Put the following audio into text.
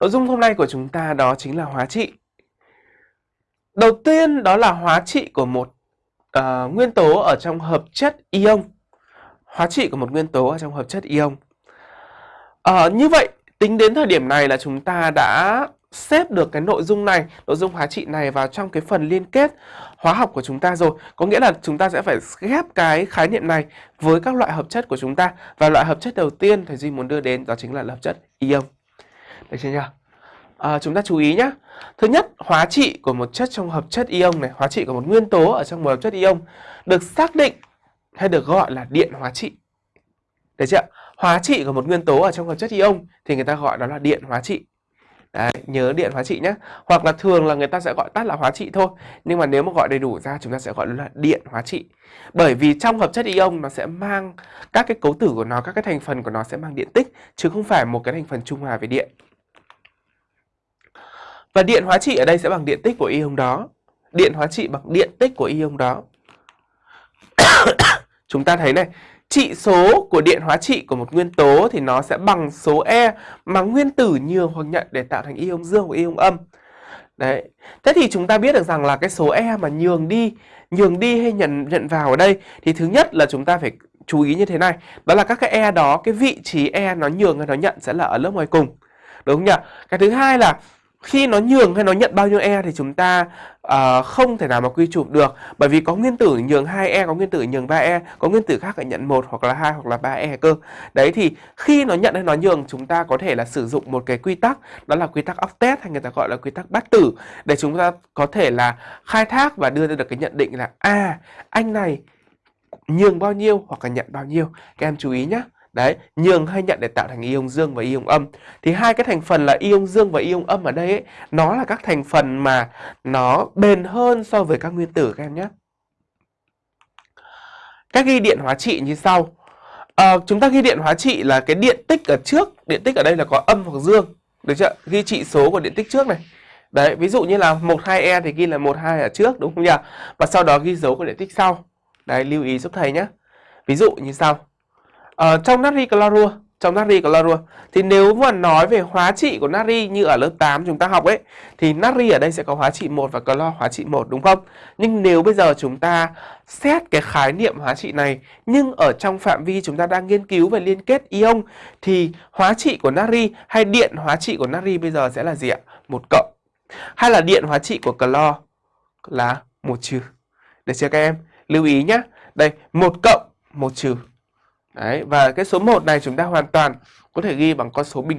Nội dung hôm nay của chúng ta đó chính là hóa trị. Đầu tiên đó là hóa trị của một uh, nguyên tố ở trong hợp chất ion. Hóa trị của một nguyên tố ở trong hợp chất ion. Uh, như vậy, tính đến thời điểm này là chúng ta đã xếp được cái nội dung này, nội dung hóa trị này vào trong cái phần liên kết hóa học của chúng ta rồi. Có nghĩa là chúng ta sẽ phải ghép cái khái niệm này với các loại hợp chất của chúng ta. Và loại hợp chất đầu tiên thầy Duy muốn đưa đến đó chính là hợp chất ion. Được chưa nhỉ? À, chúng ta chú ý nhé. Thứ nhất, hóa trị của một chất trong hợp chất ion này, hóa trị của một nguyên tố ở trong một hợp chất ion được xác định hay được gọi là điện hóa trị. Được chưa? Hóa trị của một nguyên tố ở trong hợp chất ion thì người ta gọi đó là điện hóa trị. Đấy, nhớ điện hóa trị nhé. Hoặc là thường là người ta sẽ gọi tắt là hóa trị thôi. Nhưng mà nếu mà gọi đầy đủ ra chúng ta sẽ gọi là điện hóa trị. Bởi vì trong hợp chất ion nó sẽ mang các cái cấu tử của nó, các cái thành phần của nó sẽ mang điện tích chứ không phải một cái thành phần trung hòa về điện. Và điện hóa trị ở đây sẽ bằng điện tích của ion đó. Điện hóa trị bằng điện tích của ion đó. Chúng ta thấy này, trị số của điện hóa trị của một nguyên tố thì nó sẽ bằng số E mà nguyên tử nhường hoặc nhận để tạo thành ion dương và ion âm. Đấy. Thế thì chúng ta biết được rằng là cái số E mà nhường đi, nhường đi hay nhận nhận vào ở đây thì thứ nhất là chúng ta phải chú ý như thế này, đó là các cái E đó, cái vị trí E nó nhường hay nó nhận sẽ là ở lớp ngoài cùng. Đúng không nhỉ? Cái thứ hai là khi nó nhường hay nó nhận bao nhiêu e thì chúng ta uh, không thể nào mà quy chụp được. Bởi vì có nguyên tử nhường 2e có nguyên tử nhường 3e có nguyên tử khác lại nhận một hoặc là hai hoặc là 3e cơ. Đấy thì khi nó nhận hay nó nhường chúng ta có thể là sử dụng một cái quy tắc đó là quy tắc octet hay người ta gọi là quy tắc bát tử để chúng ta có thể là khai thác và đưa ra được cái nhận định là à anh này nhường bao nhiêu hoặc là nhận bao nhiêu. Các em chú ý nhé Đấy, nhường hay nhận để tạo thành ion dương và ion âm. Thì hai cái thành phần là ion dương và ion âm ở đây ấy, nó là các thành phần mà nó bền hơn so với các nguyên tử các em nhé. Các ghi điện hóa trị như sau. À, chúng ta ghi điện hóa trị là cái điện tích ở trước, điện tích ở đây là có âm hoặc dương. Được chưa? Ghi trị số của điện tích trước này. Đấy, ví dụ như là 12E thì ghi là 12 ở trước đúng không nhỉ? Và sau đó ghi dấu của điện tích sau. Đấy, lưu ý giúp thầy nhé. Ví dụ như sau. Ở ờ, trong natri clorua, trong natri clorua thì nếu mà nói về hóa trị của natri như ở lớp 8 chúng ta học ấy thì natri ở đây sẽ có hóa trị 1 và clo hóa trị 1 đúng không? Nhưng nếu bây giờ chúng ta xét cái khái niệm hóa trị này nhưng ở trong phạm vi chúng ta đang nghiên cứu về liên kết ion thì hóa trị của natri hay điện hóa trị của natri bây giờ sẽ là gì ạ? Một cộng. Hay là điện hóa trị của clo là một trừ. Được chưa các em? Lưu ý nhé. Đây, một cộng, một trừ. Đấy, và cái số 1 này chúng ta hoàn toàn có thể ghi bằng con số bình